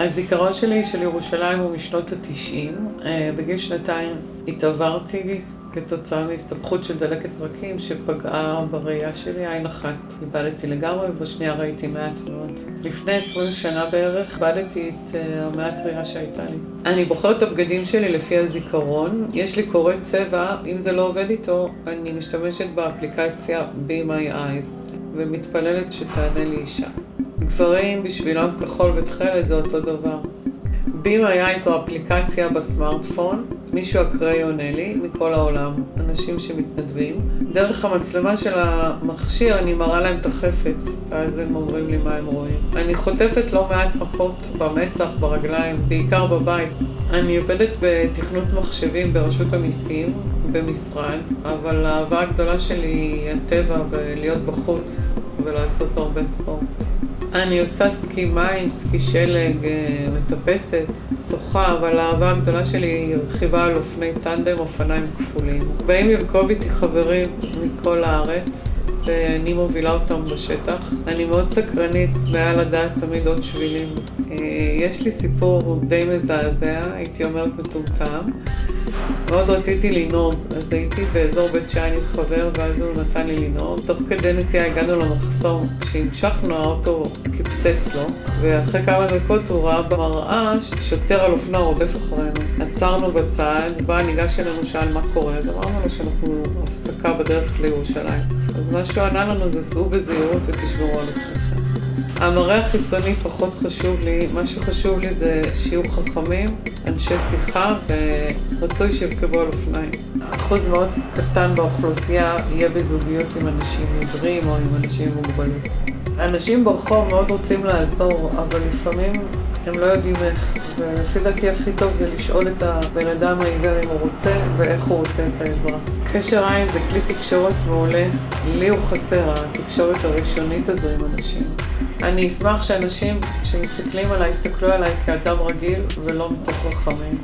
הזיכרון שלי של ירושלים הוא משנות התשעים. בגיל שנתיים התעברתי כתוצאה מהסתבכות של דלקת פרקים שפגעה בראייה שלי, עין אחת איבדתי לגמרי ובשנייה ראיתי מעט מאוד. לפני עשרים שנה בערך איבדתי את המעט ראייה שהייתה לי. אני בוחרת את הבגדים שלי לפי הזיכרון, יש לי קורא צבע, אם זה לא עובד איתו אני משתמשת באפליקציה Be My Eyes ומתפללת שתענה לי אישה. גברים בשבילם כחול ותכלת זה אותו דבר. Be My Eyes זו אפליקציה בסמארטפון, מישהו אקראי עונה לי מכל העולם, אנשים שמתנדבים. דרך המצלמה של המכשיר אני מראה להם את החפץ, ואז הם אומרים לי מה הם רואים. אני חוטפת לא מעט מכות במצח, ברגליים, בעיקר בבית. אני עובדת בתכנות מחשבים ברשות המיסים, במשרד, אבל האהבה הגדולה שלי היא הטבע ולהיות בחוץ ולעשות הרבה ספורט. אני עושה סקי מים, סקי שלג, מטפסת, שוחה, אבל האהבה הגדולה שלי היא רכיבה על אופני טנדם, אופניים כפולים. באים לרכוב איתי חברים מכל הארץ, ואני מובילה אותם בשטח. אני מאוד סקרנית, צמאה לדעת תמיד עוד שבילים. יש לי סיפור די מזעזע, הייתי אומרת מטומטם. מאוד רציתי לנהוג, אז הייתי באזור בית שאן עם חבר, ואז הוא נתן לי לנהוג. תוך כדי נסיעה הגענו למחסום, כשהמשכנו האוטו קיפצץ לו, ואחרי כמה דקות הוא ראה במראה שוטר על אופנוע רודף אחרינו. עצרנו בצד, בא, ניגש אלינו, שאל מה קורה, אז אמרנו לו שאנחנו הפסקה בדרך לירושלים. אז מה שהוא ענה לנו זה סעו בזהירות ותשמרו על עצמכם. המראה החיצוני פחות חשוב לי, מה שחשוב לי זה שיהיו חכמים, אנשי שיחה ורצוי שירכבו על אופניים. אחוז מאוד קטן באוכלוסייה יהיה בזוגיות עם אנשים עיוורים או עם אנשים עם מוגבלות. אנשים ברחוב מאוד רוצים לעזור, אבל לפעמים הם לא יודעים איך, ולפי דעתי הכי טוב זה לשאול את הבן אדם העיוור אם הוא רוצה ואיך הוא רוצה את העזרה. קשר עין זה כלי תקשורת מעולה, לי הוא חסר, התקשורת הראשונית הזו עם אנשים. אני אשמח שאנשים שמסתכלים עליי, יסתכלו עליי כאדם רגיל ולא מתוך רחמים.